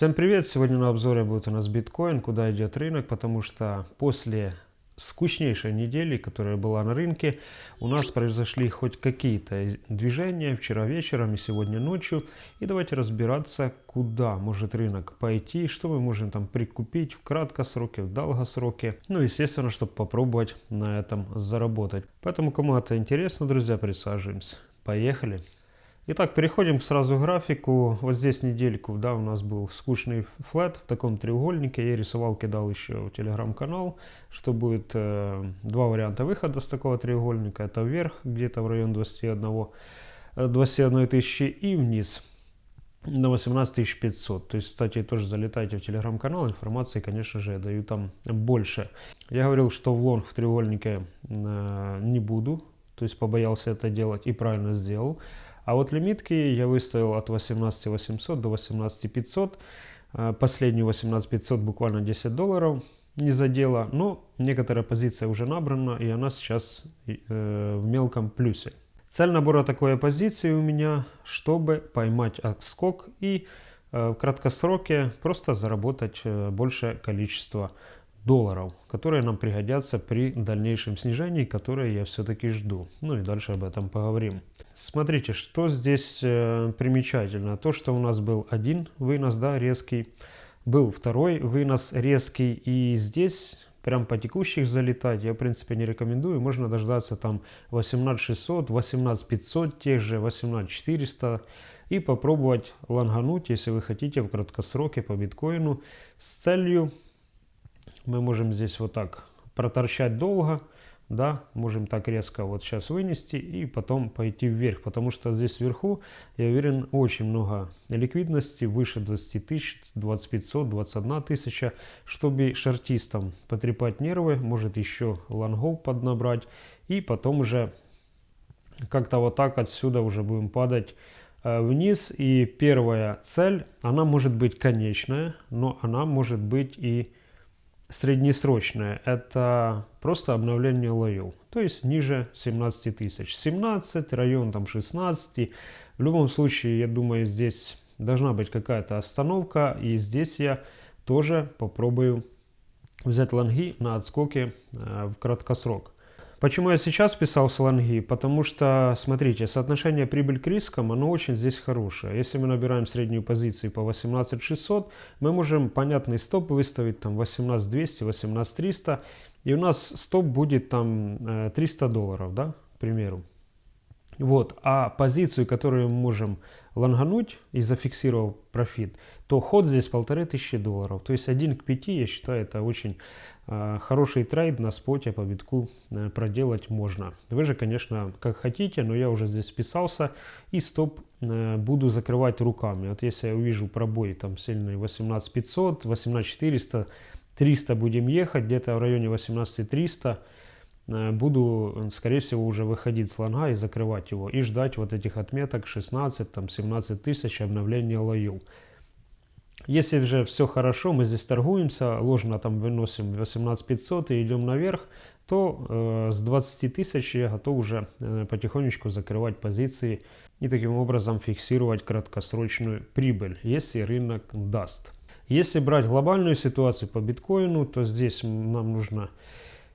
Всем привет! Сегодня на обзоре будет у нас биткоин, куда идет рынок, потому что после скучнейшей недели, которая была на рынке, у нас произошли хоть какие-то движения вчера вечером и сегодня ночью. И давайте разбираться, куда может рынок пойти, что мы можем там прикупить в краткосроке, в долгосроке. Ну, естественно, чтобы попробовать на этом заработать. Поэтому, кому это интересно, друзья, присаживаемся. Поехали! Итак, переходим сразу к графику. Вот здесь недельку, да, у нас был скучный флет в таком треугольнике. Я рисовал, кидал еще в телеграм-канал, что будет э, два варианта выхода с такого треугольника. Это вверх, где-то в район 21, 21 э, тысячи и вниз на 18 500. То есть, кстати, тоже залетайте в телеграм-канал, информации, конечно же, я даю там больше. Я говорил, что в лонг в треугольнике э, не буду, то есть побоялся это делать и правильно сделал. А вот лимитки я выставил от 18 800 до 18 500. А, последнюю 18 500 буквально 10 долларов не задела, но некоторая позиция уже набрана, и она сейчас э, в мелком плюсе. Цель набора такой позиции у меня, чтобы поймать отскок и э, в краткосроке просто заработать э, большее количество долларов, которые нам пригодятся при дальнейшем снижении, которое я все-таки жду. Ну и дальше об этом поговорим. Смотрите, что здесь э, примечательно. То, что у нас был один вынос, да, резкий, был второй вынос резкий, и здесь прям по текущих залетать я в принципе не рекомендую. Можно дождаться там 18600, 18500 тех же, 18400 и попробовать лонгануть, если вы хотите в краткосроке по биткоину с целью мы можем здесь вот так проторчать долго, да, можем так резко вот сейчас вынести и потом пойти вверх, потому что здесь вверху, я уверен, очень много ликвидности, выше 20 тысяч, 2500, 21 тысяча, чтобы шартистам потрепать нервы, может еще лонгов поднабрать, и потом уже как-то вот так отсюда уже будем падать э, вниз, и первая цель, она может быть конечная, но она может быть и среднесрочное – это просто обновление лоев, то есть ниже 17 тысяч. 17, район там 16. В любом случае, я думаю, здесь должна быть какая-то остановка, и здесь я тоже попробую взять лонги на отскоке э, в краткосрок. Почему я сейчас писал слонги? Потому что, смотрите, соотношение прибыль к рискам, оно очень здесь хорошее. Если мы набираем среднюю позицию по 18600, мы можем понятный стоп выставить там 18200, 18300, и у нас стоп будет там 300 э, долларов, да, к примеру. Вот, а позицию, которую мы можем лонгануть и зафиксировал профит, то ход здесь полторы тысячи долларов. То есть 1 к 5, я считаю, это очень э, хороший трейд на споте по битку э, проделать можно. Вы же, конечно, как хотите, но я уже здесь вписался и стоп э, буду закрывать руками. Вот если я увижу пробой там сильный 18500, 18400, 300 будем ехать, где-то в районе 18300 Э, буду, скорее всего, уже выходить с лонга и закрывать его. И ждать вот этих отметок 16-17 тысяч обновления лоев. Если же все хорошо, мы здесь торгуемся, ложно там выносим 18500 и идем наверх, то э, с 20 тысяч я готов уже э, потихонечку закрывать позиции и таким образом фиксировать краткосрочную прибыль, если рынок даст. Если брать глобальную ситуацию по биткоину, то здесь нам нужно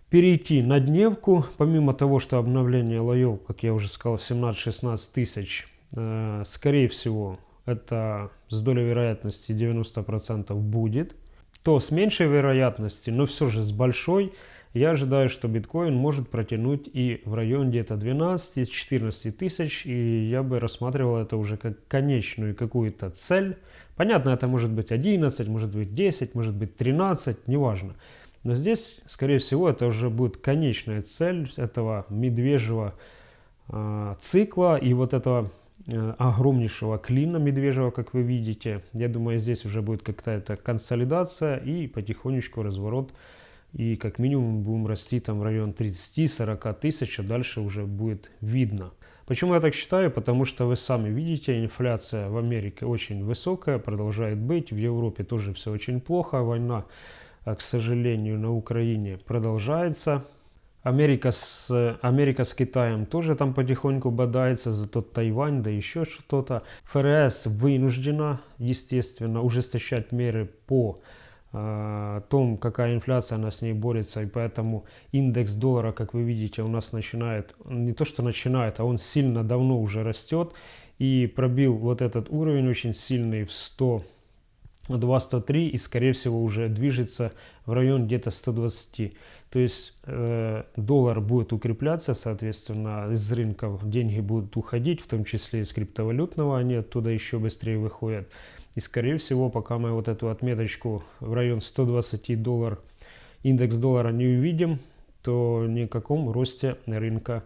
перейти на дневку, помимо того, что обновление лоев, как я уже сказал, 17-16 тысяч, э, скорее всего, это с долей вероятности 90% будет, то с меньшей вероятностью, но все же с большой, я ожидаю, что биткоин может протянуть и в район где-то 12-14 тысяч, и я бы рассматривал это уже как конечную какую-то цель. Понятно, это может быть 11, может быть 10, может быть 13, неважно. Но здесь, скорее всего, это уже будет конечная цель этого медвежьего э, цикла и вот этого огромнейшего клина медвежьего, как вы видите. Я думаю, здесь уже будет какая-то консолидация и потихонечку разворот. И как минимум будем расти там в район 30-40 тысяч, а дальше уже будет видно. Почему я так считаю? Потому что вы сами видите, инфляция в Америке очень высокая, продолжает быть. В Европе тоже все очень плохо, война а, к сожалению, на Украине продолжается. Америка с, Америка с Китаем тоже там потихоньку бодается, зато Тайвань, да еще что-то. ФРС вынуждена, естественно, ужесточать меры по э, том, какая инфляция, она с ней борется, и поэтому индекс доллара, как вы видите, у нас начинает, не то что начинает, а он сильно давно уже растет, и пробил вот этот уровень очень сильный в 100 2.103 и скорее всего уже движется в район где-то 120. То есть э, доллар будет укрепляться, соответственно, из рынков деньги будут уходить, в том числе из криптовалютного, они оттуда еще быстрее выходят. И скорее всего, пока мы вот эту отметочку в район 120 доллар, индекс доллара не увидим, то ни о каком росте рынка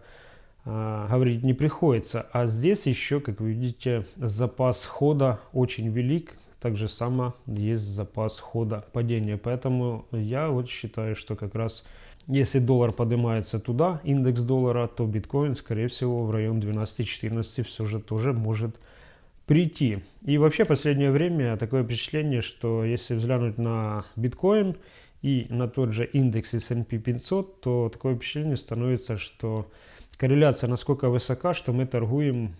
э, говорить не приходится. А здесь еще, как вы видите, запас хода очень велик, так же само есть запас хода падения. Поэтому я вот считаю, что как раз если доллар поднимается туда, индекс доллара, то биткоин, скорее всего, в район 12-14 все же тоже может прийти. И вообще, последнее время такое впечатление, что если взглянуть на биткоин и на тот же индекс S&P 500, то такое впечатление становится, что корреляция насколько высока, что мы торгуем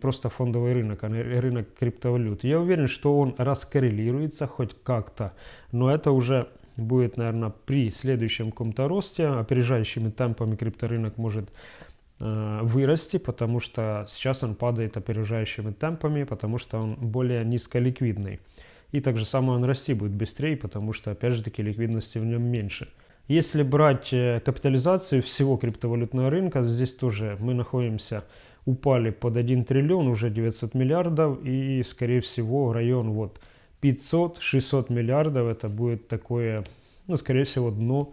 просто фондовый рынок, а не рынок криптовалют. Я уверен, что он раскоррелируется хоть как-то, но это уже будет, наверное, при следующем каком-то росте, опережающими темпами крипторынок может э, вырасти, потому что сейчас он падает опережающими темпами, потому что он более низколиквидный. И также само он расти будет быстрее, потому что, опять же таки, ликвидности в нем меньше. Если брать э, капитализацию всего криптовалютного рынка, здесь тоже мы находимся упали под 1 триллион, уже 900 миллиардов, и, скорее всего, район вот 500-600 миллиардов, это будет такое, ну, скорее всего, дно,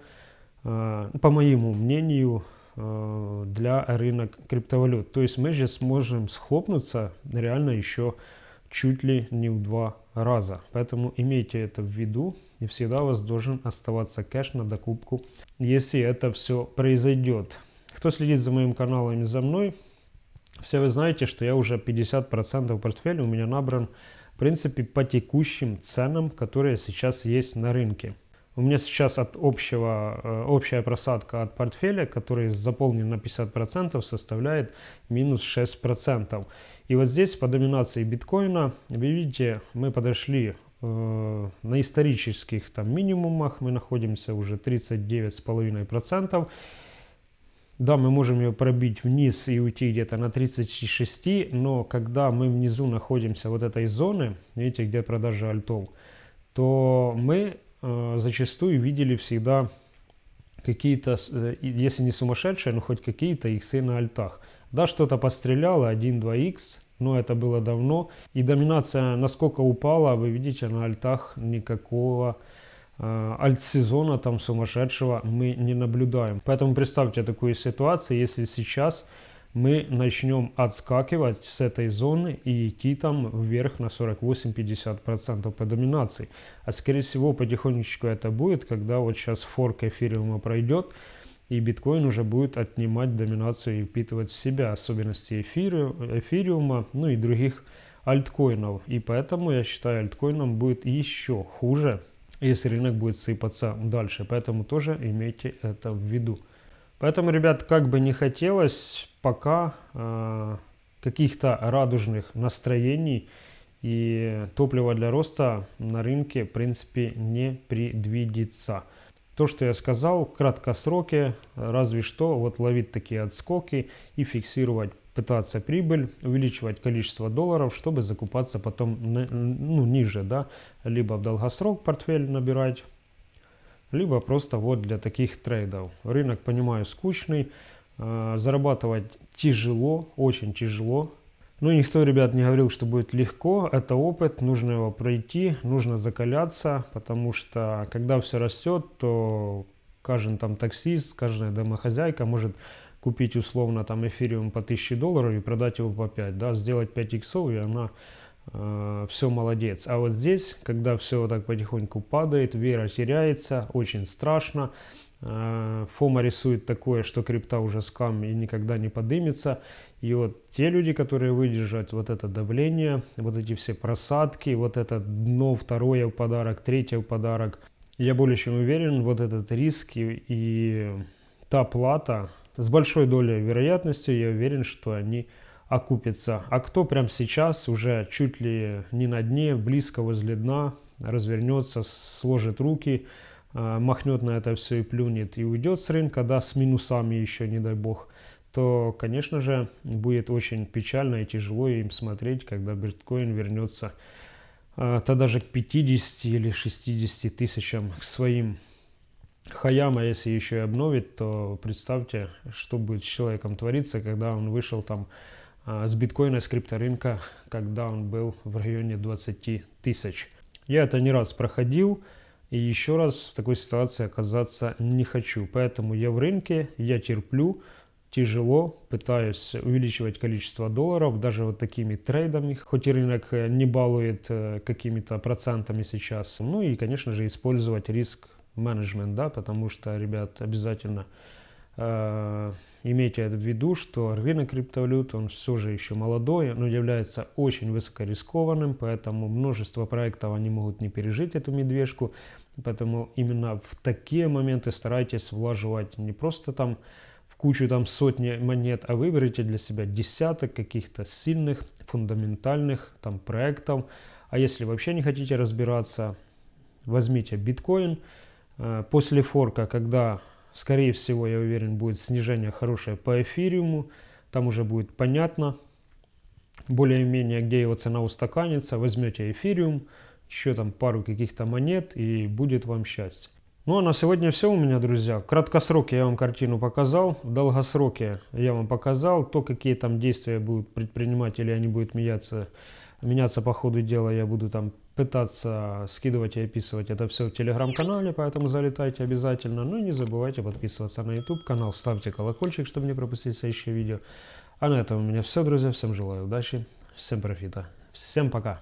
э, по моему мнению, э, для рынок криптовалют. То есть мы же сможем схлопнуться реально еще чуть ли не в два раза. Поэтому имейте это в виду, и всегда у вас должен оставаться кэш на докупку, если это все произойдет. Кто следит за моим каналом и за мной, все вы знаете, что я уже 50% портфеля у меня набран, в принципе, по текущим ценам, которые сейчас есть на рынке. У меня сейчас от общего, э, общая просадка от портфеля, который заполнен на 50%, составляет минус 6%. И вот здесь по доминации биткоина, вы видите, мы подошли э, на исторических там минимумах, мы находимся уже 39,5%. Да, мы можем ее пробить вниз и уйти где-то на 36, но когда мы внизу находимся вот этой зоны, видите, где продажа альтов, то мы э, зачастую видели всегда какие-то, э, если не сумасшедшие, но хоть какие-то иксы на альтах. Да, что-то постреляло, 1-2х, но это было давно. И доминация насколько упала, вы видите, на альтах никакого альт-сезона там сумасшедшего мы не наблюдаем. Поэтому представьте такую ситуацию, если сейчас мы начнем отскакивать с этой зоны и идти там вверх на 48-50% по доминации. А скорее всего потихонечку это будет, когда вот сейчас форк эфириума пройдет, и биткоин уже будет отнимать доминацию и впитывать в себя особенности эфириума, ну и других альткоинов. И поэтому я считаю, альткоинам будет еще хуже, если рынок будет сыпаться дальше. Поэтому тоже имейте это в виду. Поэтому, ребят, как бы не хотелось, пока э, каких-то радужных настроений и топлива для роста на рынке, в принципе, не предвидится. То, что я сказал, краткосроки, разве что вот ловить такие отскоки и фиксировать пытаться прибыль, увеличивать количество долларов, чтобы закупаться потом ну, ниже, да, либо в долгосрок портфель набирать, либо просто вот для таких трейдов. Рынок, понимаю, скучный, э, зарабатывать тяжело, очень тяжело. Но никто, ребят, не говорил, что будет легко. Это опыт, нужно его пройти, нужно закаляться, потому что когда все растет, то каждый там таксист, каждая домохозяйка может купить условно там эфириум по 1000 долларов и продать его по 5, да, сделать 5 иксов, и она э, все молодец. А вот здесь, когда все так потихоньку падает, вера теряется, очень страшно. Э, Фома рисует такое, что крипта уже скам и никогда не подымется. И вот те люди, которые выдержат вот это давление, вот эти все просадки, вот это дно, второе в подарок, третье в подарок, я более чем уверен, вот этот риск и, и та плата, с большой долей вероятности я уверен, что они окупятся. А кто прямо сейчас уже чуть ли не на дне, близко возле дна, развернется, сложит руки, а, махнет на это все и плюнет и уйдет с рынка, да, с минусами еще, не дай бог, то, конечно же, будет очень печально и тяжело им смотреть, когда биткоин вернется а, то даже к 50 или 60 тысячам к своим хаям, а если еще и обновит, то представьте, что будет с человеком твориться, когда он вышел там а, с биткоина, с крипторынка, когда он был в районе 20 тысяч. Я это не раз проходил, и еще раз в такой ситуации оказаться не хочу. Поэтому я в рынке, я терплю, тяжело, пытаюсь увеличивать количество долларов, даже вот такими трейдами, хоть и рынок э, не балует э, какими-то процентами сейчас. Ну и, конечно же, использовать риск менеджмент, да, потому что, ребят, обязательно э, имейте в виду, что рынок криптовалют, он все же еще молодой, но является очень высокорискованным, поэтому множество проектов они могут не пережить эту медвежку, поэтому именно в такие моменты старайтесь влаживать не просто там в кучу там сотни монет, а выберите для себя десяток каких-то сильных, фундаментальных там проектов, а если вообще не хотите разбираться, возьмите биткоин, после форка, когда Скорее всего, я уверен, будет снижение хорошее по эфириуму. Там уже будет понятно, более-менее, где его цена устаканится. Возьмете эфириум, еще там пару каких-то монет, и будет вам счастье. Ну а на сегодня все у меня, друзья. В краткосроке я вам картину показал, в долгосроке я вам показал. То, какие там действия будут предпринимать или они будут меняться, меняться по ходу дела, я буду там пытаться скидывать и описывать это все в телеграм-канале, поэтому залетайте обязательно. Ну и не забывайте подписываться на YouTube канал, ставьте колокольчик, чтобы не пропустить следующее видео. А на этом у меня все, друзья. Всем желаю удачи, всем профита, всем пока.